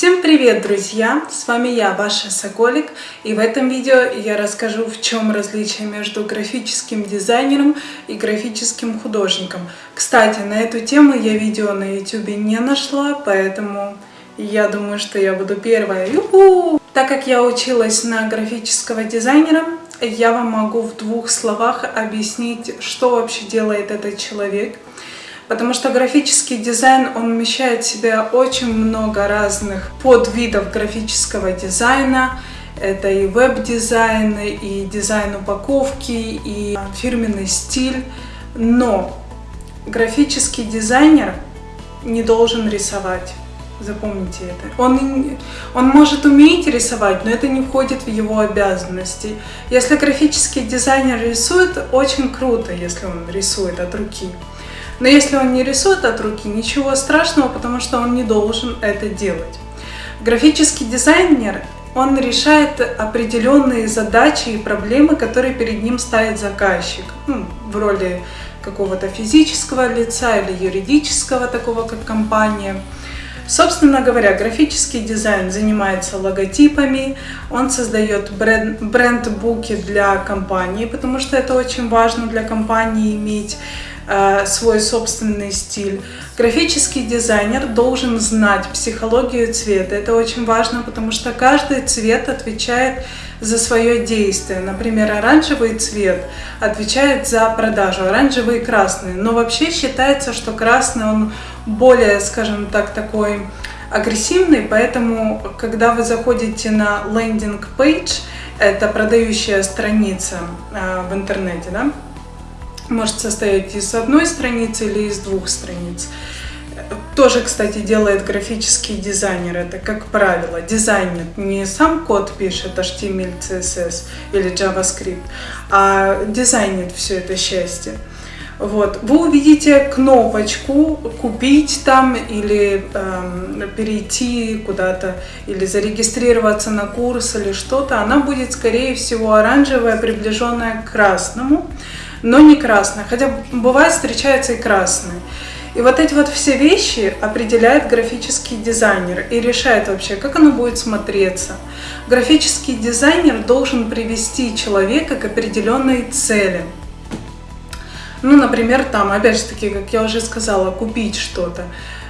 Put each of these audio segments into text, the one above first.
Всем привет, друзья! С вами я, ваша Соколик, и в этом видео я расскажу, в чем различие между графическим дизайнером и графическим художником. Кстати, на эту тему я видео на YouTube не нашла, поэтому я думаю, что я буду первая. Так как я училась на графического дизайнера, я вам могу в двух словах объяснить, что вообще делает этот человек – Потому что графический дизайн, он вмещает в себя очень много разных подвидов графического дизайна. Это и веб-дизайн, и дизайн упаковки, и фирменный стиль. Но графический дизайнер не должен рисовать. Запомните это. Он, он может уметь рисовать, но это не входит в его обязанности. Если графический дизайнер рисует, очень круто, если он рисует от руки. Но если он не рисует от руки, ничего страшного, потому что он не должен это делать. Графический дизайнер, он решает определенные задачи и проблемы, которые перед ним ставит заказчик. Ну, в роли какого-то физического лица или юридического, такого как компания. Собственно говоря, графический дизайн занимается логотипами, он создает бренд-буки для компании, потому что это очень важно для компании иметь свой собственный стиль. Графический дизайнер должен знать психологию цвета. Это очень важно, потому что каждый цвет отвечает за свое действие. Например, оранжевый цвет отвечает за продажу, оранжевый и красный. Но вообще считается, что красный он более, скажем так, такой агрессивный, поэтому, когда вы заходите на лендинг page, это продающая страница э, в интернете, да, может состоять из одной страницы или из двух страниц. Тоже, кстати, делает графический дизайнер. Это, как правило, дизайнер не сам код пишет, HTML, CSS или JavaScript, а дизайнит все это счастье. Вот. Вы увидите кнопочку «Купить там» или э, «Перейти куда-то» или «Зарегистрироваться на курс» или что-то. Она будет, скорее всего, оранжевая, приближенная к красному но не красная, хотя бывает встречается и красный. И вот эти вот все вещи определяет графический дизайнер и решает вообще, как оно будет смотреться. Графический дизайнер должен привести человека к определенной цели. Ну, например, там, опять же таки, как я уже сказала, купить что-то.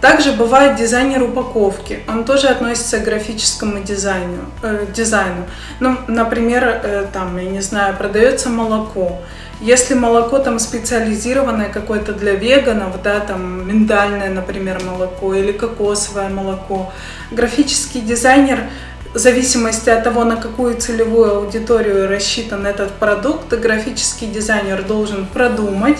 Также бывает дизайнер упаковки, он тоже относится к графическому дизайну. Э, дизайну. Ну, например, э, там, я не знаю, продается молоко. Если молоко там специализированное какое-то для веганов, да, там миндальное, например, молоко или кокосовое молоко, графический дизайнер в зависимости от того, на какую целевую аудиторию рассчитан этот продукт, графический дизайнер должен продумать,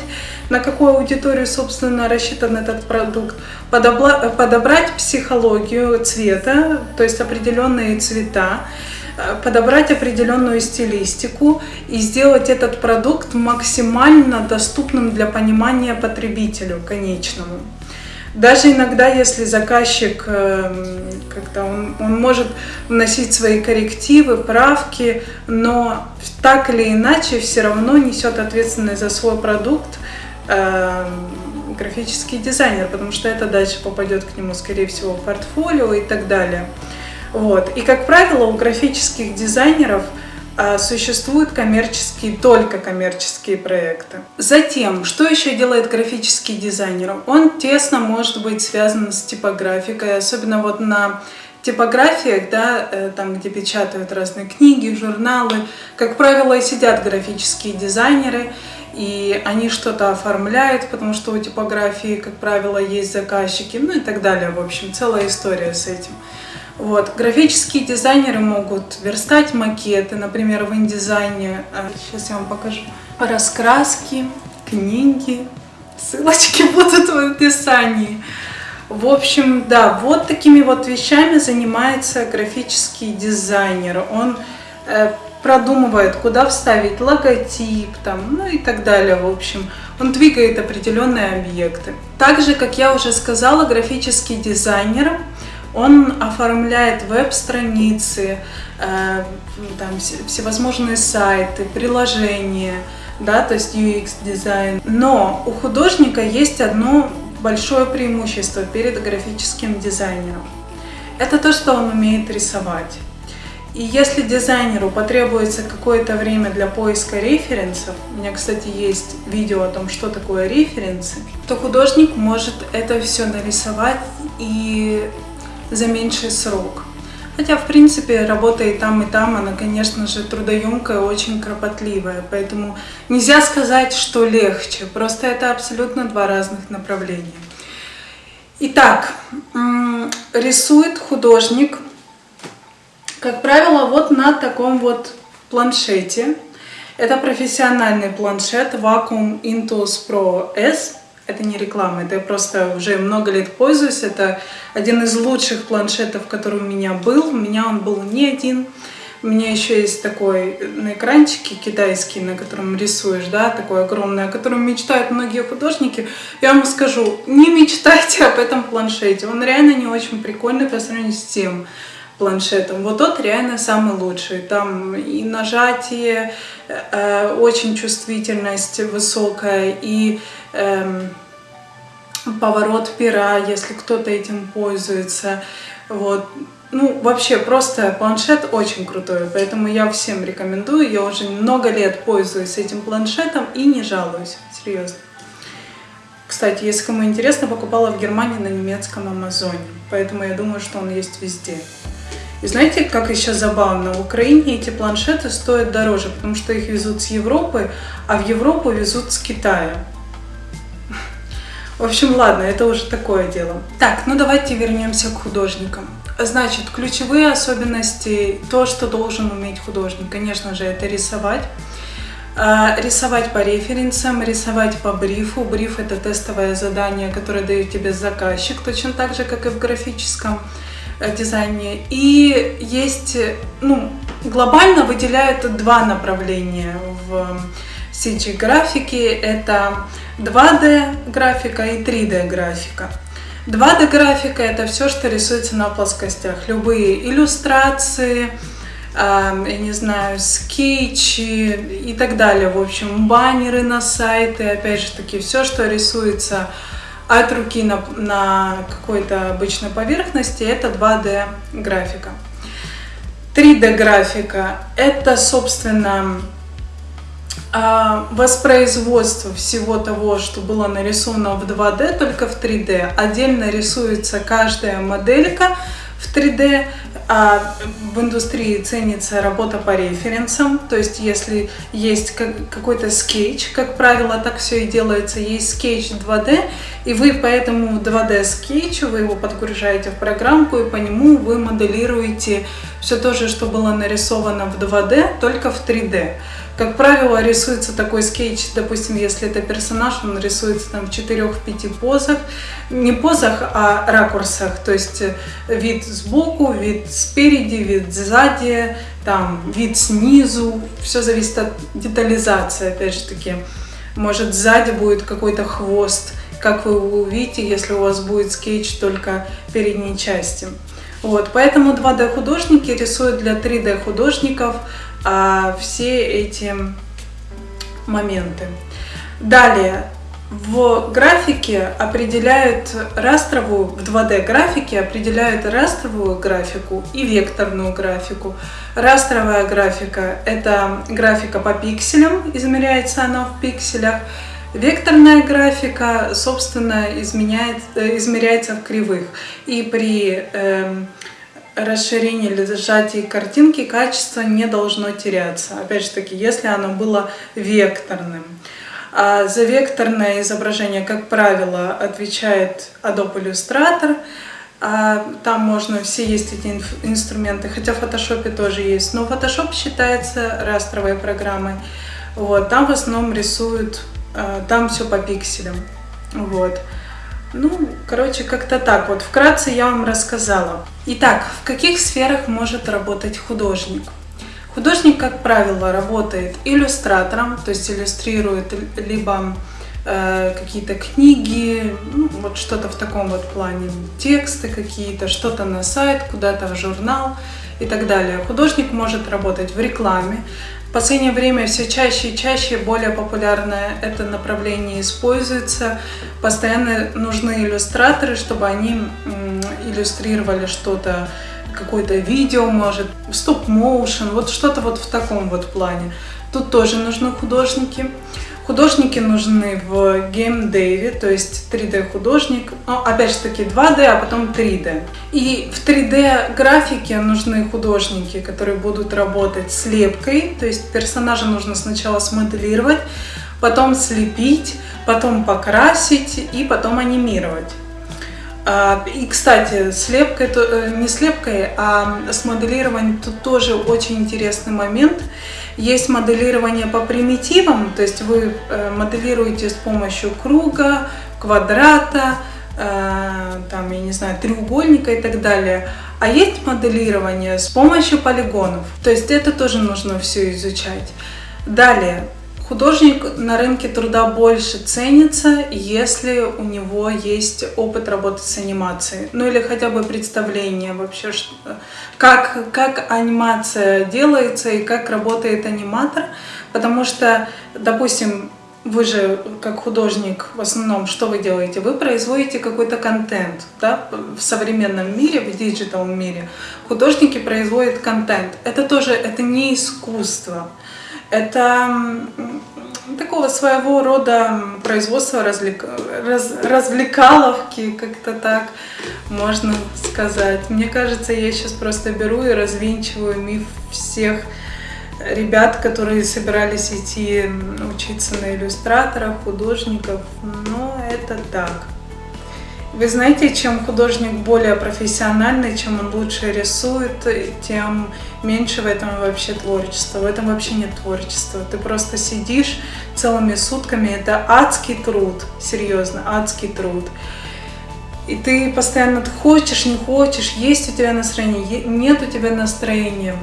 на какую аудиторию, собственно, рассчитан этот продукт, подобрать психологию цвета, то есть определенные цвета, подобрать определенную стилистику и сделать этот продукт максимально доступным для понимания потребителю конечному. Даже иногда, если заказчик эм, как-то он, он может вносить свои коррективы, правки, но так или иначе все равно несет ответственность за свой продукт э, графический дизайнер, потому что это дальше попадет к нему, скорее всего, в портфолио и так далее. Вот. И, как правило, у графических дизайнеров а, существуют коммерческие, только коммерческие проекты. Затем, что еще делает графический дизайнер? Он тесно может быть связан с типографикой, особенно вот на типографиях, да, э, там, где печатают разные книги, журналы, как правило, сидят графические дизайнеры, и они что-то оформляют, потому что у типографии, как правило, есть заказчики, ну и так далее. В общем, целая история с этим. Вот. Графические дизайнеры могут верстать макеты, например, в индизайне. Сейчас я вам покажу. Раскраски, книги, ссылочки будут в описании. В общем, да, вот такими вот вещами занимается графический дизайнер. Он э, продумывает, куда вставить логотип, там, ну и так далее, в общем. Он двигает определенные объекты. Также, как я уже сказала, графический дизайнер он оформляет веб-страницы, э, там, всевозможные сайты, приложения, да, то есть UX-дизайн. Но у художника есть одно большое преимущество перед графическим дизайнером. это то, что он умеет рисовать. И если дизайнеру потребуется какое-то время для поиска референсов, у меня, кстати, есть видео о том, что такое референсы, то художник может это все нарисовать и за меньший срок. Хотя, в принципе, работа и там, и там, она, конечно же, трудоемкая, очень кропотливая. Поэтому нельзя сказать, что легче. Просто это абсолютно два разных направления. Итак, рисует художник как правило, вот на таком вот планшете. Это профессиональный планшет Vacuum Intuos Pro S. Это не реклама, это я просто уже много лет пользуюсь. Это один из лучших планшетов, который у меня был. У меня он был не один. У меня еще есть такой на экранчике китайский, на котором рисуешь, да, такой огромный, о котором мечтают многие художники. Я вам скажу, не мечтайте об этом планшете. Он реально не очень прикольный по сравнению с тем, планшетом. Вот тот реально самый лучший. Там и нажатие, э, очень чувствительность высокая, и э, поворот пера, если кто-то этим пользуется. Вот. Ну, вообще, просто планшет очень крутой, поэтому я всем рекомендую. Я уже много лет пользуюсь этим планшетом и не жалуюсь, серьезно. Кстати, если кому интересно, покупала в Германии на немецком Амазоне, поэтому я думаю, что он есть везде. И знаете, как еще забавно, в Украине эти планшеты стоят дороже, потому что их везут с Европы, а в Европу везут с Китая. В общем, ладно, это уже такое дело. Так, ну давайте вернемся к художникам. Значит, ключевые особенности, то, что должен уметь художник, конечно же, это рисовать. А, рисовать по референсам, рисовать по брифу. Бриф – это тестовое задание, которое дает тебе заказчик, точно так же, как и в графическом дизайне. И есть, ну, глобально выделяют два направления в CG-графике. Это 2D графика и 3D графика. 2D графика это все, что рисуется на плоскостях. Любые иллюстрации, я не знаю, скетчи и так далее. В общем, баннеры на сайты, опять же таки, все, что рисуется от руки на, на какой-то обычной поверхности, это 2D графика. 3D графика – это, собственно, а, воспроизводство всего того, что было нарисовано в 2D, только в 3D. Отдельно рисуется каждая моделька в 3D, а в индустрии ценится работа по референсам, то есть если есть какой-то скетч, как правило, так все и делается, есть скетч 2D, и вы по этому 2D скетчу, вы его подгружаете в программку, и по нему вы моделируете все то же, что было нарисовано в 2D, только в 3D. Как правило, рисуется такой скетч, допустим, если это персонаж, он рисуется там в 4-5 позах. Не позах, а ракурсах. То есть э, вид сбоку, вид спереди, вид сзади, там вид снизу. Все зависит от детализации, опять же таки. Может сзади будет какой-то хвост, как вы увидите, если у вас будет скетч только передней части. Вот, поэтому 2D художники рисуют для 3D художников а, все эти моменты. Далее, в графике определяют растровую, в 2D графике определяют растровую графику и векторную графику. Растровая графика – это графика по пикселям, измеряется она в пикселях. Векторная графика, собственно, изменяет, э, измеряется в кривых. И при э, расширении или сжатии картинки качество не должно теряться. Опять же таки, если оно было векторным. А за векторное изображение, как правило, отвечает Adobe Illustrator. А там можно, все есть эти инструменты, хотя в Photoshop тоже есть. Но Photoshop считается растровой программой. Вот, там в основном рисуют, а, там все по пикселям. Вот. Ну, короче, как-то так вот. Вкратце я вам рассказала. Итак, в каких сферах может работать художник? Художник, как правило, работает иллюстратором, то есть иллюстрирует либо э, какие-то книги, ну, вот что-то в таком вот плане, тексты какие-то, что-то на сайт, куда-то в журнал и так далее. Художник может работать в рекламе, в последнее время все чаще и чаще более популярное это направление используется. Постоянно нужны иллюстраторы, чтобы они иллюстрировали что-то, какое-то видео, может, стоп-моушен, вот что-то вот в таком вот плане. Тут тоже нужны художники. Художники нужны в геймдеве, то есть 3D художник, ну, опять же таки 2D, а потом 3D. И в 3D графике нужны художники, которые будут работать с лепкой, то есть персонажа нужно сначала смоделировать, потом слепить, потом покрасить и потом анимировать. А, и, кстати, слепкой, э, не слепкой, а с моделированием тут тоже очень интересный момент. Есть моделирование по примитивам, то есть вы э, моделируете с помощью круга, квадрата, э, там, я не знаю, треугольника и так далее. А есть моделирование с помощью полигонов, то есть это тоже нужно все изучать. Далее, Художник на рынке труда больше ценится, если у него есть опыт работы с анимацией. Ну или хотя бы представление вообще, как, как анимация делается и как работает аниматор. Потому что, допустим, вы же как художник в основном что вы делаете? Вы производите какой-то контент да? в современном мире, в digital мире. Художники производят контент. Это тоже это не искусство. Это такого своего рода производство развлек... раз... развлекаловки, как-то так можно сказать. Мне кажется, я сейчас просто беру и развенчиваю миф всех ребят, которые собирались идти учиться на иллюстраторов, художников. Но это так. Вы знаете, чем художник более профессиональный, чем он лучше рисует, тем меньше в этом вообще творчества. В этом вообще нет творчества. Ты просто сидишь целыми сутками. Это адский труд, серьезно, адский труд. И ты постоянно хочешь, не хочешь, есть у тебя настроение, нет у тебя настроения.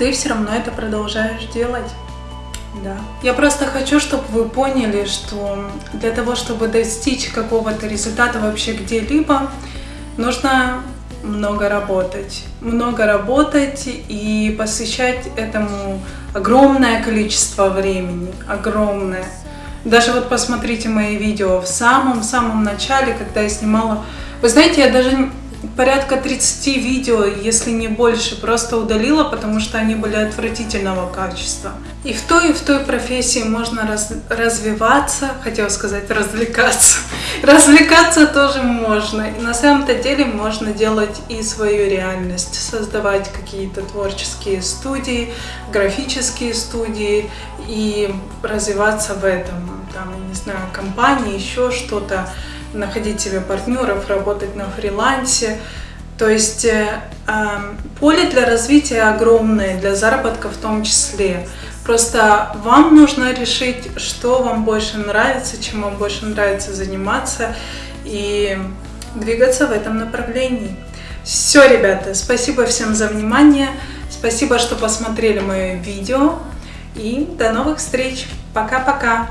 Ты все равно это продолжаешь делать. Да. Я просто хочу, чтобы вы поняли, что для того, чтобы достичь какого-то результата вообще где-либо, нужно много работать. Много работать и посвящать этому огромное количество времени. Огромное. Даже вот посмотрите мои видео в самом-самом начале, когда я снимала... Вы знаете, я даже порядка 30 видео, если не больше, просто удалила, потому что они были отвратительного качества. И в той, и в той профессии можно раз, развиваться, хотела сказать развлекаться. Развлекаться тоже можно. И на самом-то деле можно делать и свою реальность, создавать какие-то творческие студии, графические студии и развиваться в этом. Там, не знаю, компании, еще что-то находить себе партнеров, работать на фрилансе. То есть э, эм, поле для развития огромное, для заработка в том числе. Просто вам нужно решить, что вам больше нравится, чем вам больше нравится заниматься и двигаться в этом направлении. Все, ребята, спасибо всем за внимание, спасибо, что посмотрели мое видео и до новых встреч. Пока-пока!